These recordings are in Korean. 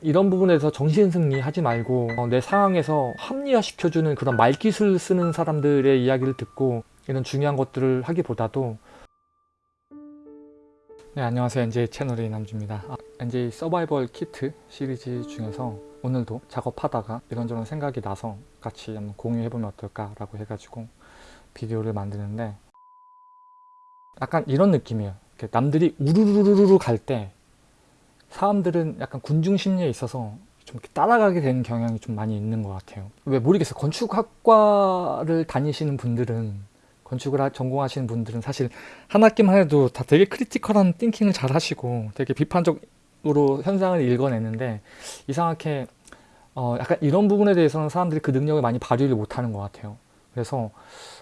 이런 부분에서 정신승리 하지 말고 어, 내 상황에서 합리화시켜주는 그런 말기술 쓰는 사람들의 이야기를 듣고 이런 중요한 것들을 하기보다도 네 안녕하세요. NJ 채널의 남주입니다. 아, NJ 서바이벌 키트 시리즈 중에서 오늘도 작업하다가 이런저런 생각이 나서 같이 한번 공유해보면 어떨까 라고 해가지고 비디오를 만드는데 약간 이런 느낌이에요. 남들이 우르르르르 갈 때 사람들은 약간 군중 심리에 있어서 좀 이렇게 따라가게 되는 경향이 좀 많이 있는 것 같아요. 왜 모르겠어요. 건축학과를 다니시는 분들은 건축을 하- 전공하시는 분들은 사실 한 학기만 해도 다 되게 크리티컬한 띵킹을 잘 하시고 되게 비판적으로 현상을 읽어내는데 이상하게 어 약간 이런 부분에 대해서는 사람들이 그 능력을 많이 발휘를 못하는 것 같아요. 그래서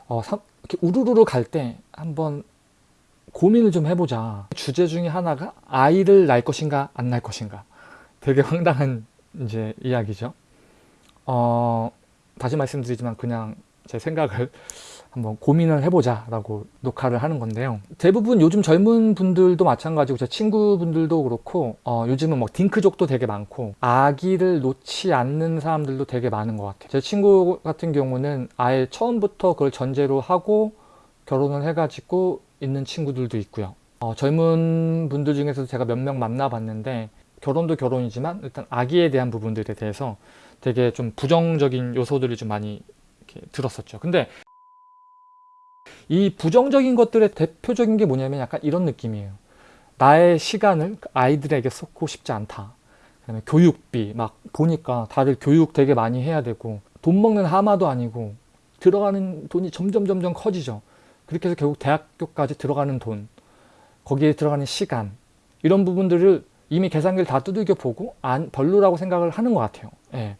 어 사- 이렇게 우르르르 갈때 한번 고민을 좀 해보자. 주제 중에 하나가 아이를 낳을 것인가 안 낳을 것인가. 되게 황당한 이제 이야기죠. 어 다시 말씀드리지만 그냥 제 생각을 한번 고민을 해보자 라고 녹화를 하는 건데요. 대부분 요즘 젊은 분들도 마찬가지고 제 친구분들도 그렇고 어, 요즘은 뭐 딩크족도 되게 많고 아기를 놓지 않는 사람들도 되게 많은 것 같아요. 제 친구 같은 경우는 아예 처음부터 그걸 전제로 하고 결혼을 해가지고 있는 친구들도 있고요 어, 젊은 분들 중에서도 제가 몇 명 만나봤는데 결혼도 결혼이지만 일단 아기에 대한 부분들에 대해서 되게 좀 부정적인 요소들이 좀 많이 들었었죠 근데 이 부정적인 것들의 대표적인 게 뭐냐면 약간 이런 느낌이에요. 나의 시간을 아이들에게 쏟고 싶지 않다. 그다음에 교육비 막 보니까 다들 교육 되게 많이 해야 되고 돈 먹는 하마도 아니고 들어가는 돈이 점점 점점 커지죠. 그렇게 해서 결국 대학교까지 들어가는 돈 거기에 들어가는 시간 이런 부분들을 이미 계산기를 다 두들겨 보고 안 별로라고 생각을 하는 것 같아요. 예.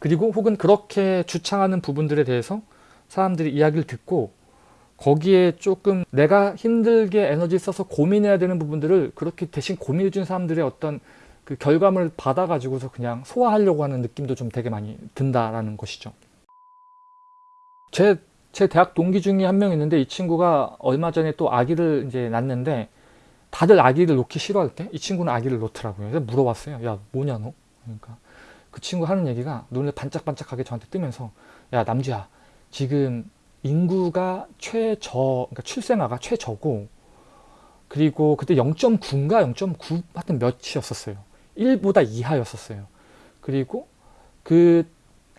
그리고 혹은 그렇게 주창하는 부분들에 대해서 사람들이 이야기를 듣고 거기에 조금 내가 힘들게 에너지 써서 고민해야 되는 부분들을 그렇게 대신 고민해 준 사람들의 어떤 그 결과물을 받아 가지고서 그냥 소화하려고 하는 느낌도 좀 되게 많이 든다라는 것이죠 제, 제 대학 동기 중에 한 명 있는데 이 친구가 얼마 전에 또 아기를 이제 낳는데 다들 아기를 놓기 싫어할 때 이 친구는 아기를 놓더라고요 그래서 물어봤어요 야 뭐냐 너 그러니까 그 친구 하는 얘기가 눈을 반짝반짝하게 저한테 뜨면서 야 남주야 지금 인구가 최저, 그러니까 출생아가 최저고 그리고 그때 0.9인가 0.9 하여튼 몇이었었어요. 1보다 이하였었어요. 그리고 그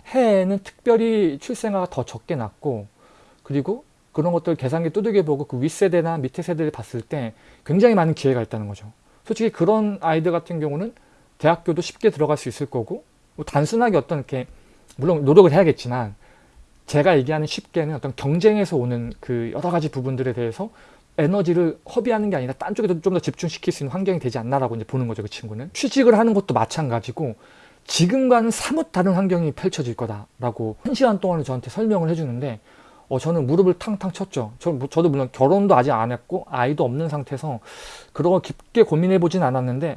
해에는 특별히 출생아가 더 적게 났고 그리고 그런 것들 계산기 두들겨 보고 그 윗세대나 밑에 세대를 봤을 때 굉장히 많은 기회가 있다는 거죠. 솔직히 그런 아이들 같은 경우는 대학교도 쉽게 들어갈 수 있을 거고 뭐 단순하게 어떤 이렇게 물론 노력을 해야겠지만 제가 얘기하는 쉽게는 어떤 경쟁에서 오는 그 여러 가지 부분들에 대해서 에너지를 허비하는 게 아니라 딴 쪽에도 좀더 집중시킬 수 있는 환경이 되지 않나라고 이제 보는 거죠 그 친구는 취직을 하는 것도 마찬가지고 지금과는 사뭇 다른 환경이 펼쳐질 거다라고 한 시간 동안을 저한테 설명을 해주는데 어, 저는 무릎을 탕탕 쳤죠. 저, 저도 물론 결혼도 아직 안 했고 아이도 없는 상태에서 그런 거 깊게 고민해 보진 않았는데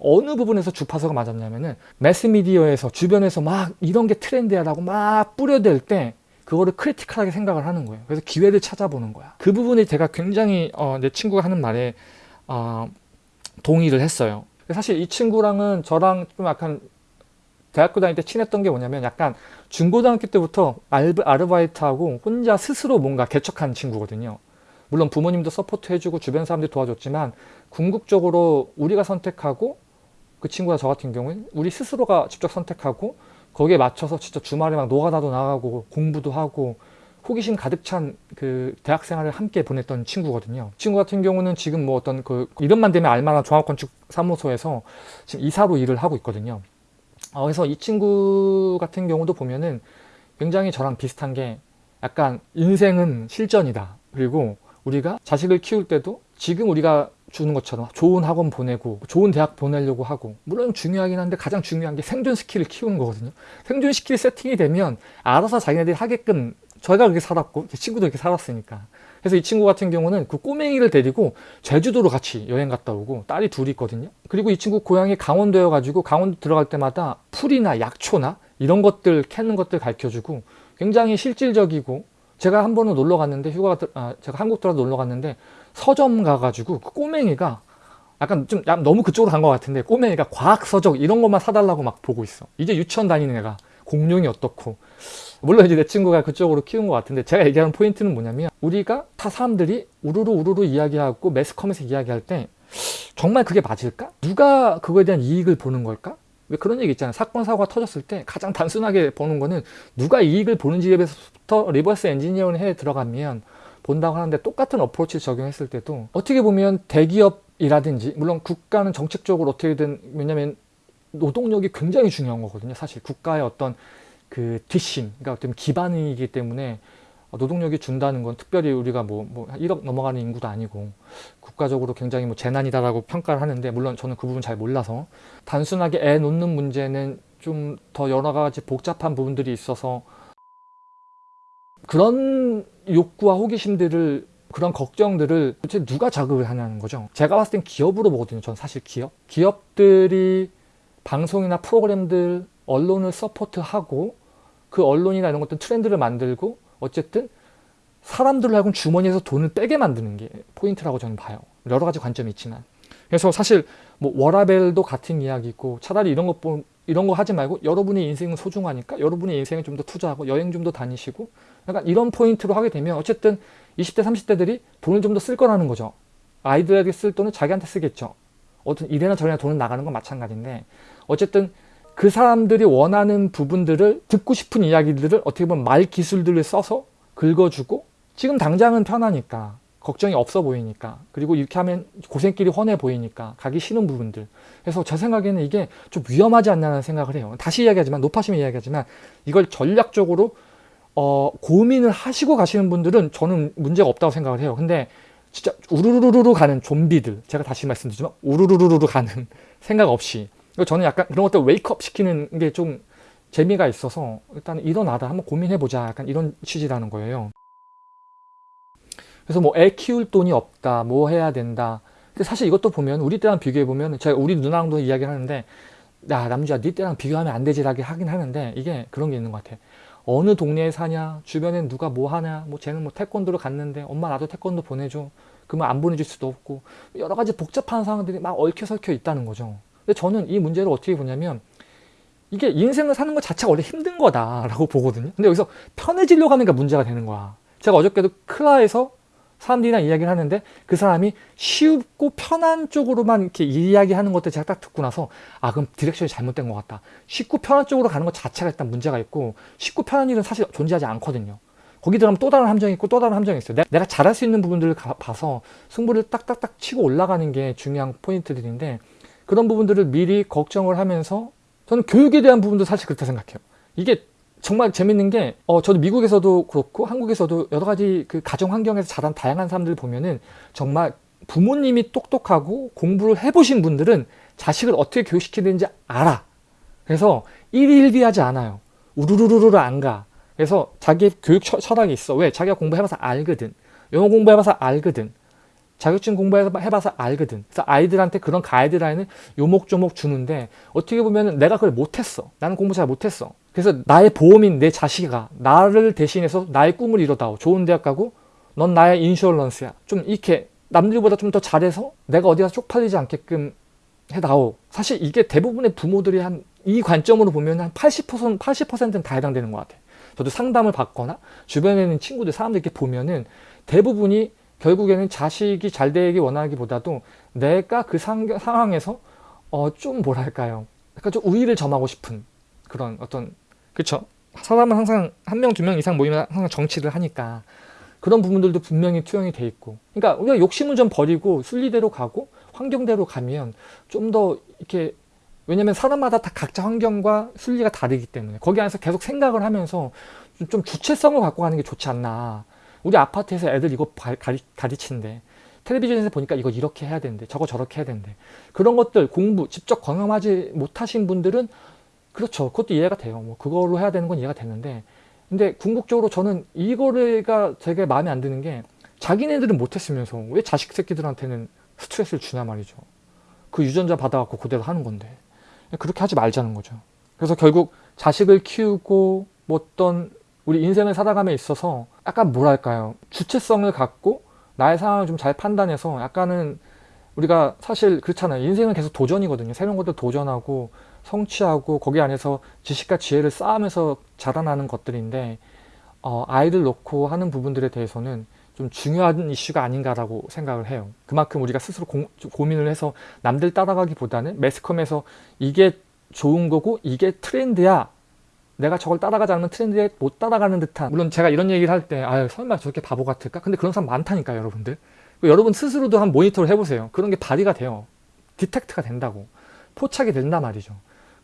어느 부분에서 주파수가 맞았냐면은 매스미디어에서 주변에서 막 이런 게 트렌드야 라고 막 뿌려댈 때 그거를 크리티컬하게 생각을 하는 거예요. 그래서 기회를 찾아보는 거야. 그 부분이 제가 굉장히 어, 내 친구가 하는 말에 어, 동의를 했어요. 사실 이 친구랑은 저랑 좀 약간 대학교 다닐 때 친했던 게 뭐냐면 약간 중고등학교 때부터 알바, 아르바이트하고 혼자 스스로 뭔가 개척한 친구거든요 물론 부모님도 support 해주고 주변 사람들이 도와줬지만 궁극적으로 우리가 선택하고 그 친구가 저 같은 경우는 우리 스스로가 직접 선택하고 거기에 맞춰서 진짜 주말에 막 노가다도 나가고 공부도 하고 호기심 가득 찬 그 대학 생활을 함께 보냈던 친구거든요. 친구 같은 경우는 지금 뭐 어떤 그 이름만 대면 알만한 종합건축 사무소에서 지금 이사로 일을 하고 있거든요. 어, 그래서 이 친구 같은 경우도 보면은 굉장히 저랑 비슷한 게 약간 인생은 실전이다. 그리고 우리가 자식을 키울 때도 지금 우리가 주는 것처럼 좋은 학원 보내고 좋은 대학 보내려고 하고 물론 중요하긴 한데 가장 중요한 게 생존 skill을 키우는 거거든요 생존 스킬 세팅이 되면 알아서 자기네들이 하게끔 저희가 그렇게 살았고 제 친구도 그렇게 살았으니까. 그래서 이 친구 같은 경우는 그 꼬맹이를 데리고 제주도로 같이 여행 갔다 오고 딸이 둘이 있거든요. 그리고 이 친구 고향이 강원도여 가지고 강원도 들어갈 때마다 풀이나 약초나 이런 것들 캐는 것들 가르쳐주고 굉장히 실질적이고 제가 한 번은 놀러 갔는데 휴가가 들- 아, 제가 한국 들어서 놀러 갔는데 서점 가가지고 그 꼬맹이가 약간 좀 너무 그쪽으로 간 것 같은데 꼬맹이가 과학 서적 이런 것만 사달라고 막 보고 있어. 이제 유치원 다니는 애가 공룡이 어떻고 물론 이제 내 친구가 그쪽으로 키운 것 같은데 제가 얘기하는 포인트는 뭐냐면 우리가 타 사람들이 우르르 우르르 이야기하고 매스컴에서 이야기할 때 정말 그게 맞을까? 누가 그거에 대한 이익을 보는 걸까? 왜 그런 얘기 있잖아요. 사건 사고가 터졌을 때 가장 단순하게 보는 거는 누가 이익을 보는지에 대해서부터 reverse engineering 해 들어가면 본다고 하는데 똑같은 approach를 적용했을 때도 어떻게 보면 대기업이라든지 물론 국가는 정책적으로 어떻게든 왜냐면 노동력이 굉장히 중요한 거거든요. 사실 국가의 어떤 그 뒷심, 그러니까 어떤 기반이기 때문에 노동력이 준다는 건 특별히 우리가 뭐, 뭐 1억 넘어가는 인구도 아니고 국가적으로 굉장히 뭐 재난이다라고 평가를 하는데 물론 저는 그 부분 잘 몰라서 단순하게 애 놓는 문제는 좀 더 여러 가지 복잡한 부분들이 있어서 그런 욕구와 호기심들을 그런 걱정들을 도대체 누가 자극을 하냐는 거죠. 제가 봤을 땐 기업으로 보거든요. 전 사실 기업. 기업들이 방송이나 프로그램들, 언론을 support하고 그 언론이나 이런 것들 트렌드를 만들고 어쨌든 사람들을 하여금 주머니에서 돈을 빼게 만드는 게 포인트라고 저는 봐요. 여러 가지 관점이 있지만. 그래서 사실 뭐 워라밸도 같은 이야기고 차라리 이런 거 이런 거 하지 말고 여러분의 인생은 소중하니까 여러분의 인생에 좀 더 투자하고 여행 좀 더 다니시고 약간 이런 포인트로 하게 되면 어쨌든 20대 30대들이 돈을 좀 더 쓸 거라는 거죠. 아이들에게 쓸 돈은 자기한테 쓰겠죠. 어떤 이래나 저래나 돈은 나가는 건 마찬가지인데 어쨌든 그 사람들이 원하는 부분들을 듣고 싶은 이야기들을 어떻게 보면 말 기술들을 써서 긁어주고 지금 당장은 편하니까 걱정이 없어 보이니까 그리고 이렇게 하면 고생길이 훤해 보이니까 가기 싫은 부분들. 그래서 제 생각에는 이게 좀 위험하지 않냐는 생각을 해요. 다시 이야기하지만 높아심이 이야기하지만 이걸 전략적으로 어, 고민을 하시고 가시는 분들은 저는 문제가 없다고 생각을 해요. 근데 진짜 우르르르르 가는 좀비들 제가 다시 말씀드리지만 우르르르르 가는 생각 없이 저는 약간 그런 것들 웨이크업 시키는 게 좀 재미가 있어서 일단 일어나다 한번 고민해보자. 약간 이런 취지라는 거예요. 그래서 뭐 애 키울 돈이 없다 뭐 해야 된다. 근데 사실 이것도 보면 우리 때랑 비교해보면 제가 우리 누나랑도 이야기를 하는데 야 남주야 네 때랑 비교하면 안 되지라고 하긴 하는데 이게 그런 게 있는 것 같아. 어느 동네에 사냐 주변엔 누가 뭐 하냐 뭐 쟤는 뭐 태권도를 갔는데 엄마 나도 태권도 보내줘. 그러면 안 보내줄 수도 없고 여러 가지 복잡한 상황들이 막 얽혀 설켜 있다는 거죠 근데 저는 이 문제를 어떻게 보냐면 이게 인생을 사는 것 자체가 원래 힘든 거다라고 보거든요. 근데 여기서 편해지려고 게 문제가 되는 거야. 제가 어저께도 클하에서 사람들이랑 이야기를 하는데 그 사람이 쉽고 편한 쪽으로만 이렇게 이야기하는 것들 제가 딱 듣고 나서 아 그럼 direction이 잘못된 것 같다. 쉽고 편한 쪽으로 가는 것 자체가 일단 문제가 있고 쉽고 편한 일은 사실 존재하지 않거든요. 거기 들어가면 또 다른 함정이 있고 또 다른 함정이 있어요. 내가 잘할 수 있는 부분들을 가, 봐서 승부를 딱딱딱 치고 올라가는 게 중요한 포인트들인데 그런 부분들을 미리 걱정을 하면서 저는 교육에 대한 부분도 사실 그렇다 생각해요. 이게 정말 재밌는 게, 어, 저도 미국에서도 그렇고 한국에서도 여러 가지 그 가정 환경에서 자란 다양한 사람들 보면은 정말 부모님이 똑똑하고 공부를 해보신 분들은 자식을 어떻게 교육시키는지 알아. 그래서 일일비하지 않아요. 우르르르르 안 가. 그래서 자기 교육 철학이 있어. 왜? 자기가 공부해봐서 알거든. 영어 공부해봐서 알거든. 자격증 공부해봐서 알거든. 그래서 아이들한테 그런 가이드라인을 요목조목 주는데 어떻게 보면 내가 그걸 못했어. 나는 공부 잘 못했어. 그래서 나의 보험인 내 자식아 나를 대신해서 나의 꿈을 이뤄다오. 좋은 대학 가고 넌 나의 인슈어런스야. 좀 이렇게 남들보다 좀 더 잘해서 내가 어디 가서 쪽팔리지 않게끔 해다오. 사실 이게 대부분의 부모들이 한 이 관점으로 보면 한 80%, 80%는 다 해당되는 것 같아. 저도 상담을 받거나 주변에 있는 친구들, 사람들 이렇게 보면은 대부분이 결국에는 자식이 잘 되기 원하기보다도 내가 그 상, 상황에서 어, 좀 뭐랄까요. 약간 좀 우위를 점하고 싶은 그런 어떤 그쵸? 사람은 항상 한 명, 두 명 이상 모이면 항상 정치를 하니까 그런 부분들도 분명히 투영이 돼 있고 그러니까 우리가 욕심을 좀 버리고 순리대로 가고 환경대로 가면 좀 더 이렇게 왜냐면 사람마다 다 각자 환경과 순리가 다르기 때문에 거기 안에서 계속 생각을 하면서 좀 주체성을 갖고 가는 게 좋지 않나 우리 아파트에서 애들 이거 가리, 가르치는데 텔레비전에서 보니까 이거 이렇게 해야 되는데 저거 저렇게 해야 되는데 그런 것들 공부 직접 경험하지 못하신 분들은 그렇죠. 그것도 이해가 돼요. 뭐 그걸로 해야 되는 건 이해가 되는데. 근데 궁극적으로 저는 이거가 되게 마음에 안 드는 게 자기네들은 못했으면서 왜 자식 새끼들한테는 스트레스를 주냐 말이죠. 그 유전자 받아갖고 그대로 하는 건데. 그렇게 하지 말자는 거죠. 그래서 결국 자식을 키우고 뭐 어떤 우리 인생을 살아감에 있어서 약간 뭐랄까요 주체성을 갖고 나의 상황을 좀 잘 판단해서 약간은 우리가 사실 그렇잖아요. 인생은 계속 도전이거든요. 새로운 것들 도전하고 성취하고 거기 안에서 지식과 지혜를 쌓으면서 자라나는 것들인데 어, 아이를 놓고 하는 부분들에 대해서는 좀 중요한 이슈가 아닌가라고 생각을 해요. 그만큼 우리가 스스로 고, 고민을 해서 남들 따라가기보다는 매스컴에서 이게 좋은 거고 이게 트렌드야 내가 저걸 따라가지 않으면 트렌드에 못 따라가는 듯한. 물론 제가 이런 얘기를 할 때 아유 설마 저렇게 바보 같을까? 근데 그런 사람 많다니까요 여러분들. 여러분 스스로도 한 모니터를 해보세요. 그런 게 발휘가 돼요. 디텍트가 된다고. 포착이 된단 말이죠.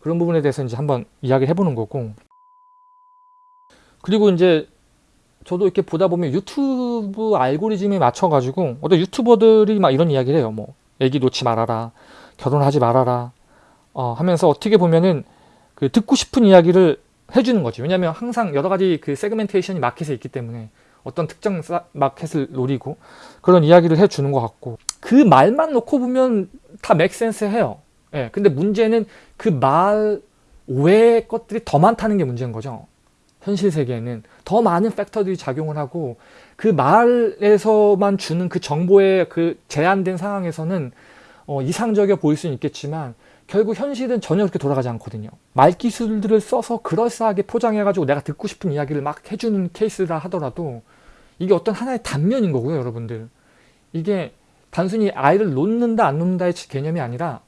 그런 부분에 대해서 이제 한번 이야기를 해보는 거고. 그리고 이제 저도 이렇게 보다 보면 유튜브 알고리즘에 맞춰가지고 어떤 유튜버들이 막 이런 이야기를 해요. 뭐 애기 놓지 말아라. 결혼하지 말아라. 어, 하면서 어떻게 보면은 그 듣고 싶은 이야기를 해주는 거지. 왜냐하면 항상 여러 가지 그 세그멘테이션이 마켓에 있기 때문에 어떤 특정 마켓을 노리고 그런 이야기를 해주는 것 같고 그 말만 놓고 보면 다 맥센스 해요. 예. 근데 문제는 그 말 외의 것들이 더 많다는 게 문제인 거죠. 현실 세계에는 더 많은 팩터들이 작용을 하고 그 말에서만 주는 그 정보의 그 제한된 상황에서는 어, 이상적이어 보일 수는 있겠지만 결국 현실은 전혀 그렇게 돌아가지 않거든요. 말기술들을 써서 그럴싸하게 포장해가지고 내가 듣고 싶은 이야기를 막 해주는 케이스라 하더라도 이게 어떤 하나의 단면인 거고요, 여러분들. 이게 단순히 아이를 놓는다 안 놓는다의 개념이 아니라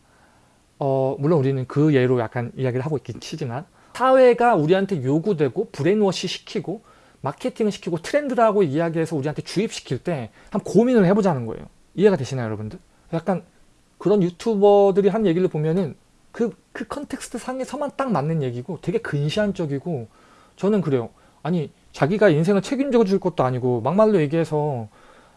어 물론 우리는 그 예로 약간 이야기를 하고 있긴 하지만 사회가 우리한테 요구되고 brainwash 시키고 마케팅을 시키고 트렌드라고 이야기해서 우리한테 주입시킬 때 한번 고민을 해보자는 거예요. 이해가 되시나요, 여러분들? 약간 그런 유튜버들이 한 얘기를 보면은 그, 그 context 상에서만 딱 맞는 얘기고 되게 근시안적이고 저는 그래요. 아니 자기가 인생을 책임져 줄 것도 아니고 막말로 얘기해서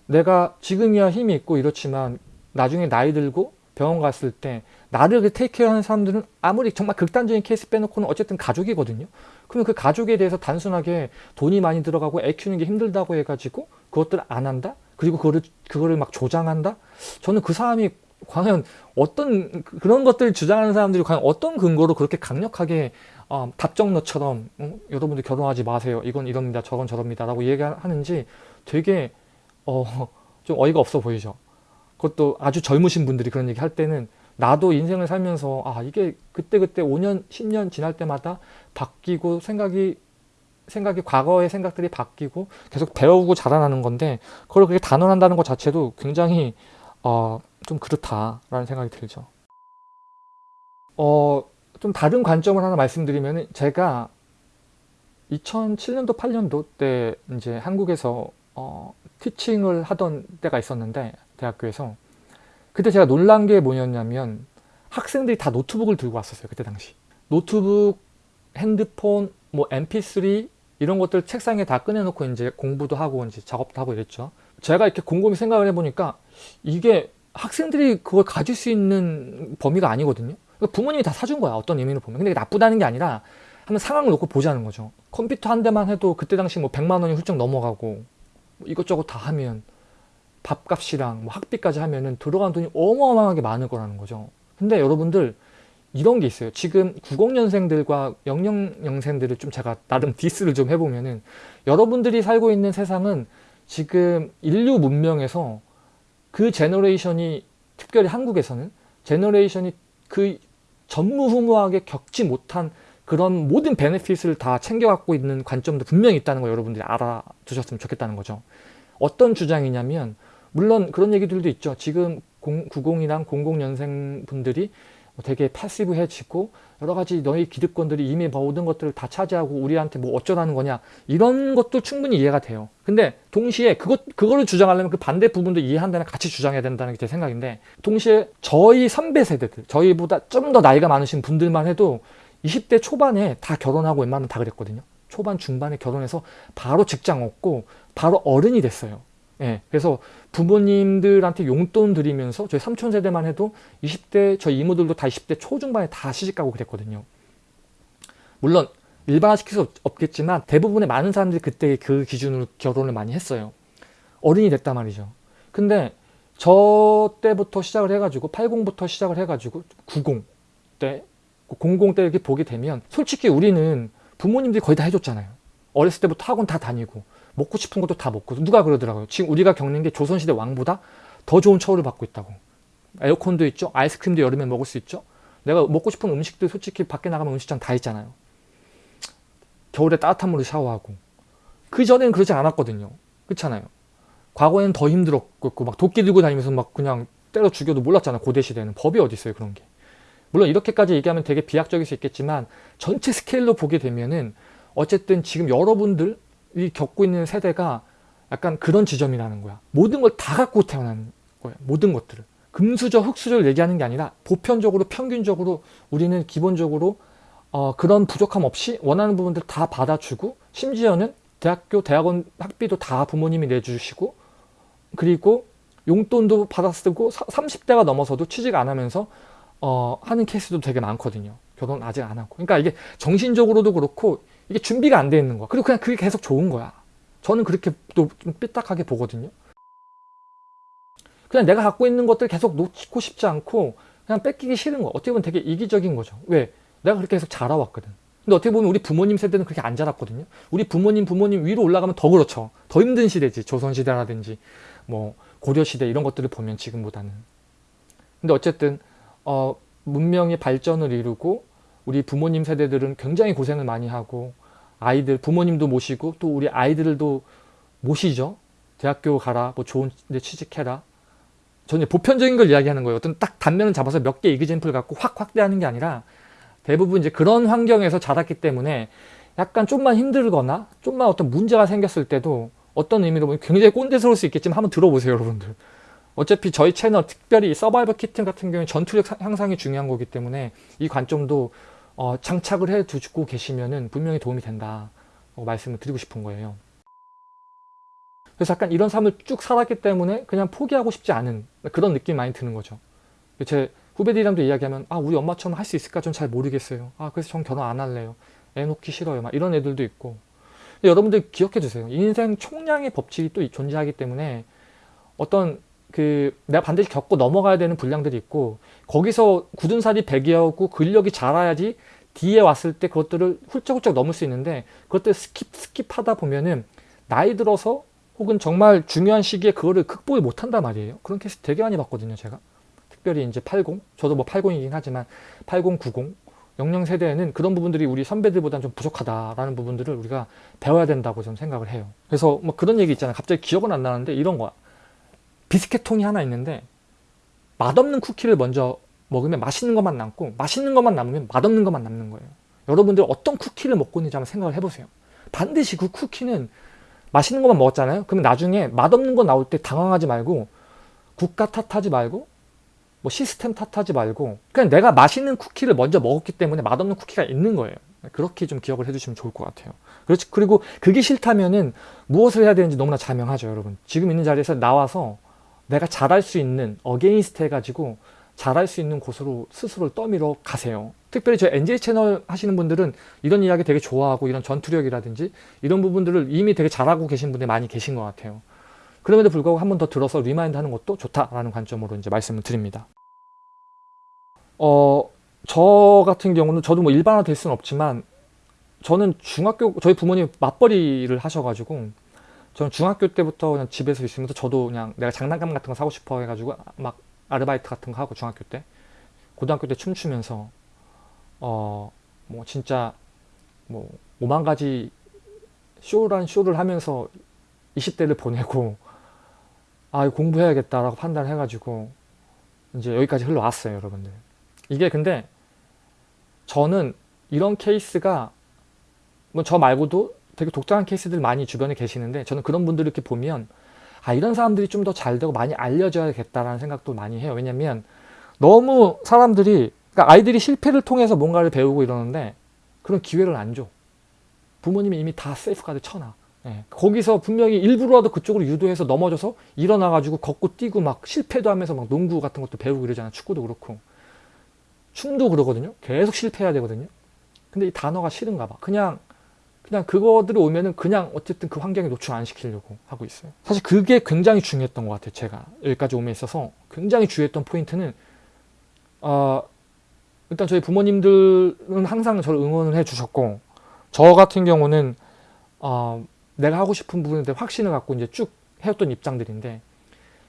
내가 지금이야 힘이 있고 이렇지만 나중에 나이 들고 병원 갔을 때 나를 테이크하는 사람들은 아무리 정말 극단적인 케이스 빼놓고는 어쨌든 가족이거든요. 그러면 그 가족에 대해서 단순하게 돈이 많이 들어가고 애 키우는 게 힘들다고 해가지고 그것들 안 한다? 그리고 그거를, 그거를 막 조장한다? 저는 그 사람이 과연 어떤 그런 것들을 주장하는 사람들이 과연 어떤 근거로 그렇게 강력하게 어, 답정너처럼 어, 여러분들 결혼하지 마세요. 이건 이럽니다. 저건 저럽니다. 라고 얘기하는지 되게 어, 좀 어이가 없어 보이죠. 그것도 아주 젊으신 분들이 그런 얘기 할 때는 나도 인생을 살면서 아 이게 그때그때 5년 10년 지날 때마다 바뀌고 생각이 생각이 과거의 생각들이 바뀌고 계속 배우고 자라나는 건데 그걸 그렇게 단언한다는 것 자체도 굉장히 어, 좀 그렇다라는 생각이 들죠. 어, 좀 다른 관점을 하나 말씀드리면 제가 2007년도 8년도 때 이제 한국에서 어, 티칭을 하던 때가 있었는데 대학교에서 그때 제가 놀란 게 뭐였냐면 학생들이 다 노트북을 들고 왔었어요 그때 당시 노트북, 핸드폰, 뭐 mp3 이런 것들 책상에 다 꺼내놓고 이제 공부도 하고 이제 작업도 하고 이랬죠 제가 이렇게 곰곰이 생각을 해보니까 이게 학생들이 그걸 가질 수 있는 범위가 아니거든요. 그러니까 부모님이 다 사준 거야. 어떤 의미로 보면. 근데 나쁘다는 게 아니라 한번 상황을 놓고 보자는 거죠. 컴퓨터 한 대만 해도 그때 당시 뭐 100만 원이 훌쩍 넘어가고 뭐 이것저것 다 하면 밥값이랑 뭐 학비까지 하면은 들어간 돈이 어마어마하게 많을 거라는 거죠. 근데 여러분들 이런 게 있어요. 지금 90년생들과 00년생들을 좀 제가 나름 디스를 좀 해보면은 여러분들이 살고 있는 세상은 지금 인류 문명에서 그 generation이 특별히 한국에서는 generation이 그 전무후무하게 겪지 못한 그런 모든 benefit을 다 챙겨갖고 있는 관점도 분명히 있다는 거 여러분들이 알아두셨으면 좋겠다는 거죠. 어떤 주장이냐면 물론 그런 얘기들도 있죠. 지금 90이랑 00년생 분들이 되게 passive해지고 여러 가지 너희 기득권들이 이미 모든 것들을 다 차지하고 우리한테 뭐 어쩌라는 거냐 이런 것도 충분히 이해가 돼요. 근데 동시에 그것 그거를 주장하려면 그 반대 부분도 이해한다면 같이 주장해야 된다는 게 제 생각인데 동시에 저희 선배 세대들 저희보다 좀 더 나이가 많으신 분들만 해도 20대 초반에 다 결혼하고 웬만하면 다 그랬거든요. 초반 중반에 결혼해서 바로 직장 얻고 바로 어른이 됐어요. 예, 그래서 부모님들한테 용돈 드리면서 저희 삼촌 세대만 해도 20대 저희 이모들도 다 20대 초중반에 다 시집가고 그랬거든요. 물론 일반화시킬 수 없겠지만 대부분의 많은 사람들이 그때 그 기준으로 결혼을 많이 했어요. 어른이 됐단 말이죠. 근데 저 때부터 시작을 해가지고 80부터 시작을 해가지고 90 때 00 때 이렇게 보게 되면 솔직히 우리는 부모님들이 거의 다 해줬잖아요. 어렸을 때부터 학원 다 다니고 먹고 싶은 것도 다 먹고 누가 그러더라고요. 지금 우리가 겪는 게 조선시대 왕보다 더 좋은 처우를 받고 있다고. 에어컨도 있죠. 아이스크림도 여름에 먹을 수 있죠. 내가 먹고 싶은 음식들 솔직히 밖에 나가면 음식점 다 있잖아요. 겨울에 따뜻한 물로 샤워하고. 그 전에는 그러지 않았거든요. 그렇잖아요. 과거에는 더 힘들었고 막 도끼 들고 다니면서 막 그냥 때려 죽여도 몰랐잖아요. 고대 시대는 법이 어디 있어요 그런 게. 물론 이렇게까지 얘기하면 되게 비약적일 수 있겠지만 전체 스케일로 보게 되면은 어쨌든 지금 여러분들 이 겪고 있는 세대가 약간 그런 지점이라는 거야. 모든 걸 다 갖고 태어난 거야. 모든 것들을. 금수저, 흙수저를 얘기하는 게 아니라 보편적으로 평균적으로 우리는 기본적으로 어, 그런 부족함 없이 원하는 부분들 다 받아주고 심지어는 대학교, 대학원 학비도 다 부모님이 내주시고 그리고 용돈도 받아 쓰고 30대가 넘어서도 취직 안 하면서 어, 하는 케이스도 되게 많거든요. 결혼 아직 안 하고. 그러니까 이게 정신적으로도 그렇고 이게 준비가 안 돼 있는 거야. 그리고 그냥 그게 계속 좋은 거야. 저는 그렇게 또 좀 삐딱하게 보거든요. 그냥 내가 갖고 있는 것들 계속 놓고 싶지 않고 그냥 뺏기기 싫은 거. 어떻게 보면 되게 이기적인 거죠. 왜? 내가 그렇게 계속 자라왔거든. 근데 어떻게 보면 우리 부모님 세대는 그렇게 안 자랐거든요. 우리 부모님 부모님 위로 올라가면 더 그렇죠. 더 힘든 시대지. 조선시대라든지 뭐 고려시대 이런 것들을 보면 지금보다는. 근데 어쨌든 어, 문명의 발전을 이루고 우리 부모님 세대들은 굉장히 고생을 많이 하고 아이들 부모님도 모시고 또 우리 아이들도 모시죠. 대학교 가라, 뭐 좋은 데 취직해라. 저는 보편적인 걸 이야기하는 거예요. 어떤 딱 단면을 잡아서 몇 개 이그젠플 갖고 확 확대하는 게 아니라 대부분 이제 그런 환경에서 자랐기 때문에 약간 좀만 힘들거나 좀만 어떤 문제가 생겼을 때도 어떤 의미로 보면 굉장히 꼰대스러울 수 있겠지만 한번 들어보세요 여러분들 어차피 저희 채널 특별히 서바이벌 키트 같은 경우에 전투력 향상이 중요한 거기 때문에 이 관점도 어, 장착을 해 두고 계시면은 분명히 도움이 된다 말씀을 드리고 싶은 거예요. 그래서 약간 이런 삶을 쭉 살았기 때문에 그냥 포기하고 싶지 않은 그런 느낌이 많이 드는 거죠. 제 후배들이랑도 이야기하면 아 우리 엄마처럼 할 수 있을까? 좀 잘 모르겠어요. 아 그래서 전 결혼 안 할래요. 애 놓기 싫어요. 막 이런 애들도 있고. 여러분들 기억해 주세요. 인생 총량의 법칙이 또 존재하기 때문에 어떤 그 내가 반드시 겪고 넘어가야 되는 분량들이 있고 거기서 굳은 살이 배기하고 근력이 자라야지 뒤에 왔을 때 그것들을 훌쩍훌쩍 넘을 수 있는데 그것들 skip skip하다 보면은 나이 들어서 혹은 정말 중요한 시기에 그거를 극복을 못한단 말이에요. 그런 케이스 되게 많이 봤거든요 제가. 특별히 이제 80 저도 뭐 80이긴 하지만 80 90 영영 세대에는 그런 부분들이 우리 선배들보다는 좀 부족하다라는 부분들을 우리가 배워야 된다고 좀 생각을 해요. 그래서 뭐 그런 얘기 있잖아요. 갑자기 기억은 안 나는데 이런 거야 비스켓 통이 하나 있는데 맛없는 쿠키를 먼저 먹으면 맛있는 것만 남고 맛있는 것만 남으면 맛없는 것만 남는 거예요. 여러분들 어떤 쿠키를 먹고 있는지 한번 생각을 해보세요. 반드시 그 쿠키는 맛있는 것만 먹었잖아요. 그러면 나중에 맛없는 거 나올 때 당황하지 말고 국가 탓하지 말고 뭐 시스템 탓하지 말고 그냥 내가 맛있는 쿠키를 먼저 먹었기 때문에 맛없는 쿠키가 있는 거예요. 그렇게 좀 기억을 해주시면 좋을 것 같아요. 그렇지 그리고 그게 싫다면은 무엇을 해야 되는지 너무나 자명하죠, 여러분. 지금 있는 자리에서 나와서 내가 잘할 수 있는 against 해가지고 잘할 수 있는 곳으로 스스로를 떠밀어 가세요. 특별히 저 NJ 채널 하시는 분들은 이런 이야기 되게 좋아하고 이런 전투력이라든지 이런 부분들을 이미 되게 잘하고 계신 분들이 많이 계신 것 같아요. 그럼에도 불구하고 한 번 더 들어서 remind 하는 것도 좋다라는 관점으로 이제 말씀을 드립니다. 어, 저 같은 경우는 저도 뭐 일반화 될 수는 없지만 저는 중학교, 저희 부모님 맞벌이를 하셔가지고 저는 중학교 때부터 그냥 집에서 있으면서 저도 그냥 내가 장난감 같은 거 사고 싶어 해가지고 막 아르바이트 같은 거 하고 중학교 때. 고등학교 때 춤추면서 어 뭐 진짜 뭐 오만 가지 쇼란 쇼를 하면서 20대를 보내고 아 공부해야겠다라고 판단해 가지고 이제 여기까지 흘러왔어요 여러분들. 이게 근데 저는 이런 케이스가 뭐 저 말고도 되게 독특한 케이스들 많이 주변에 계시는데 저는 그런 분들 이렇게 보면 아 이런 사람들이 좀 더 잘 되고 많이 알려져야겠다라는 생각도 많이 해요. 왜냐면 너무 사람들이 그러니까 아이들이 실패를 통해서 뭔가를 배우고 이러는데 그런 기회를 안 줘. 부모님이 이미 다 safeguard 쳐놔. 예. 거기서 분명히 일부러라도 그쪽으로 유도해서 넘어져서 일어나가지고 걷고 뛰고 막 실패도 하면서 막 농구 같은 것도 배우고 이러잖아. 축구도 그렇고. 춤도 그러거든요. 계속 실패해야 되거든요. 근데 이 단어가 싫은가 봐. 그냥 그냥 그거들이 오면은 그냥 어쨌든 그 환경에 노출 안 시키려고 하고 있어요. 사실 그게 굉장히 중요했던 것 같아요. 제가 여기까지 오면 있어서 굉장히 중요했던 포인트는 어, 일단 저희 부모님들은 항상 저를 응원을 해주셨고 저 같은 경우는 어, 내가 하고 싶은 부분에 대해 확신을 갖고 이제 쭉 해왔던 입장들인데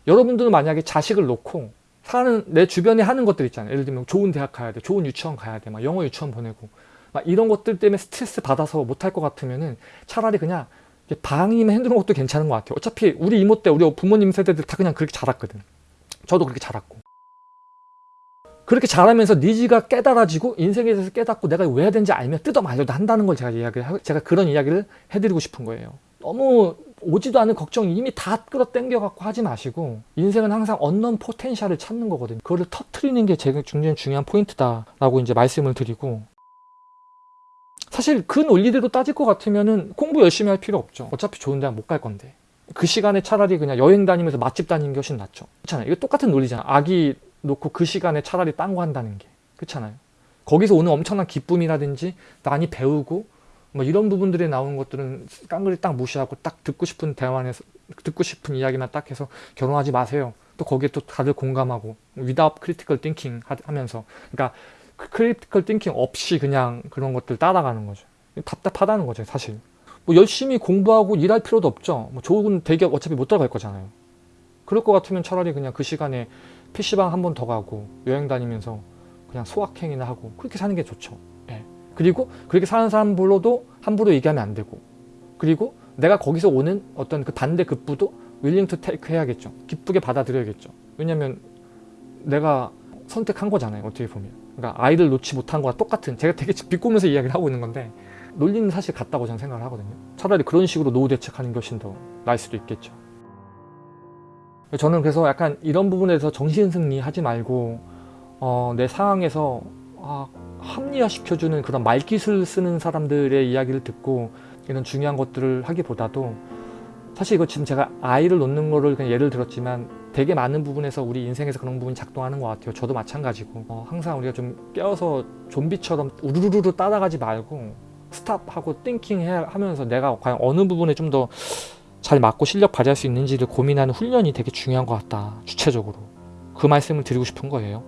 여러분들은 만약에 자식을 놓고 사는 내 주변에 하는 것들 있잖아요. 예를 들면 좋은 대학 가야 돼, 좋은 유치원 가야 돼, 막 영어 유치원 보내고 막 이런 것들 때문에 스트레스 받아서 못할 것 같으면은 차라리 그냥 방이만 해두는 것도 괜찮은 것 같아요. 어차피 우리 이모 때 우리 부모님 세대들 다 그냥 그렇게 자랐거든. 저도 그렇게 자랐고. 그렇게 자라면서 니즈가 깨달아지고 인생에 대해서 깨닫고 내가 왜 해야 되는지 알면 뜯어 말려도 한다는 걸 제가 이야기를 하- 제가 그런 이야기를 해드리고 싶은 거예요. 너무 오지도 않은 걱정 이미 다 끌어당겨 갖고 하지 마시고 인생은 항상 언넌 포텐셜을 찾는 거거든요. 그거를 터트리는 게 굉장히 중요한 포인트다 라고 이제 말씀을 드리고 사실 그 논리대로 따질 것 같으면은 공부 열심히 할 필요 없죠. 어차피 좋은 대학 못 갈 건데. 그 시간에 차라리 그냥 여행 다니면서 맛집 다니는 게 훨씬 낫죠. 그렇잖아요. 이거 똑같은 논리잖아. 아기 놓고 그 시간에 차라리 딴 거 한다는 게. 그렇잖아요. 거기서 오는 엄청난 기쁨이라든지 많이 배우고 뭐 이런 부분들이 나오는 것들은 깡그리 딱 무시하고 딱 듣고 싶은 대화에서 듣고 싶은 이야기만 딱 해서 결혼하지 마세요. 또 거기에 또 다들 공감하고 without critical 하면서 그러니까 그 critical thinking 없이 그냥 그런 것들 따라가는 거죠. 답답하다는 거죠, 사실. 뭐 열심히 공부하고 일할 필요도 없죠. 뭐 좋은 대기업 어차피 못 들어갈 거잖아요. 그럴 것 같으면 차라리 그냥 그 시간에 PC방 한 번 더 가고 여행 다니면서 그냥 소확행이나 하고 그렇게 사는 게 좋죠. 예. 그리고 그렇게 사는 사람 불러도 함부로 얘기하면 안 되고 그리고 내가 거기서 오는 어떤 그 반대 급부도 willing to take 해야겠죠. 기쁘게 받아들여야겠죠. 왜냐면 내가 선택한 거잖아요. 어떻게 보면. 그러니까 아이를 놓지 못한 거와 똑같은 제가 되게 비꼬면서 이야기를 하고 있는 건데 논리는 사실 같다고 저는 생각을 하거든요. 차라리 그런 식으로 노후 대책하는 것이 더 나을 수도 있겠죠. 저는 그래서 약간 이런 부분에서 정신승리 하지 말고 어, 내 상황에서 아, 합리화시켜주는 그런 말기술 쓰는 사람들의 이야기를 듣고 이런 중요한 것들을 하기보다도 사실 이거 지금 제가 아이를 놓는 거를 그냥 예를 들었지만 되게 많은 부분에서 우리 인생에서 그런 부분이 작동하는 것 같아요. 저도 마찬가지고 어, 항상 우리가 좀 깨어서 좀비처럼 우르르르 따라가지 말고 stop하고 thinking 해 하면서 내가 과연 어느 부분에 좀 더 잘 맞고 실력 발휘할 수 있는지를 고민하는 훈련이 되게 중요한 것 같다. 주체적으로 그 말씀을 드리고 싶은 거예요.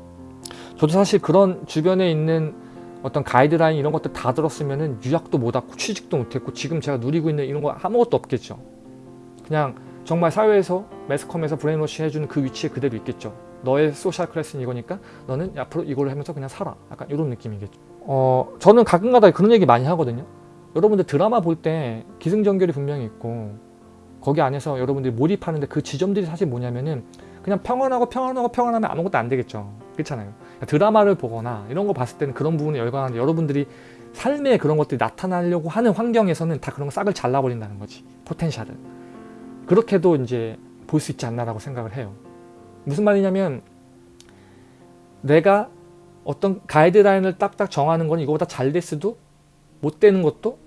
저도 사실 그런 주변에 있는 어떤 가이드라인 이런 것들 다 들었으면 은 유학도 못 왔고 취직도 못했고 지금 제가 누리고 있는 이런 거 아무것도 없겠죠. 그냥 정말 사회에서 매스컴에서 brainwash 해주는 그 위치에 그대로 있겠죠. 너의 social class는 이거니까 너는 앞으로 이걸 하면서 그냥 살아. 약간 이런 느낌이겠죠. 어, 저는 가끔가다 그런 얘기 많이 하거든요. 여러분들 드라마 볼 때 기승전결이 분명히 있고 거기 안에서 여러분들이 몰입하는데 그 지점들이 사실 뭐냐면은 그냥 평온하고 평온하고 평온하면 아무것도 안 되겠죠. 그렇잖아요. 드라마를 보거나 이런 거 봤을 때는 그런 부분에 열광하는데 여러분들이 삶에 그런 것들이 나타나려고 하는 환경에서는 다 그런 거 싹을 잘라버린다는 거지. 포텐셜을. 그렇게도 이제 볼 수 있지 않나라고 생각을 해요. 무슨 말이냐면 내가 어떤 가이드라인을 딱딱 정하는 건 이거보다 잘 됐어도 못 되는 것도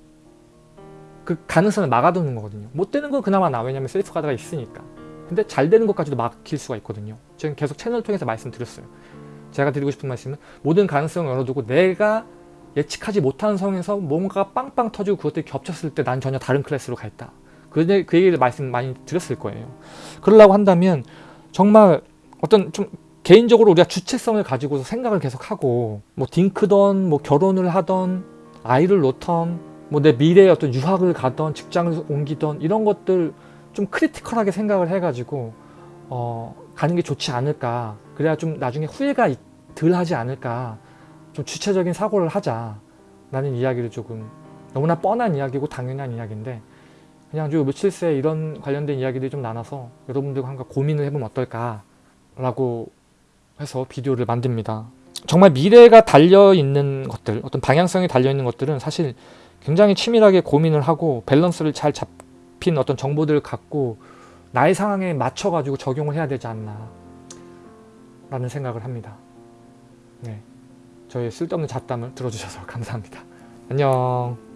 그 가능성을 막아두는 거거든요. 못 되는 건 그나마 나. 왜냐면 셀프 가드가 있으니까. 근데 잘 되는 것까지도 막힐 수가 있거든요. 제가 계속 채널 통해서 말씀드렸어요. 제가 드리고 싶은 말씀은 모든 가능성을 열어두고 내가 예측하지 못한 상황에서 뭔가 빵빵 터지고 그것들이 겹쳤을 때 난 전혀 다른 클래스로 가 있다. 그, 그 얘기를 말씀 많이 드렸을 거예요. 그러려고 한다면 정말 어떤 좀 개인적으로 우리가 주체성을 가지고서 생각을 계속 하고 뭐 딩크던 뭐 결혼을 하던 아이를 놓던 뭐 내 미래에 어떤 유학을 가던 직장을 옮기던 이런 것들 좀 크리티컬하게 생각을 해가지고 어, 가는 게 좋지 않을까. 그래야 좀 나중에 후회가 덜 하지 않을까. 좀 주체적인 사고를 하자. 라는 이야기를 조금 너무나 뻔한 이야기고 당연한 이야기인데 그냥 좀 며칠 새 이런 관련된 이야기들이 좀 나눠서 여러분들과 한번 고민을 해보면 어떨까 라고 해서 비디오를 만듭니다. 정말 미래가 달려있는 것들 어떤 방향성이 달려있는 것들은 사실 굉장히 치밀하게 고민을 하고 밸런스를 잘 잡힌 어떤 정보들을 갖고 나의 상황에 맞춰 가지고 적용을 해야 되지 않나 라는 생각을 합니다. 네, 저의 쓸데없는 잡담을 들어주셔서 감사합니다. 안녕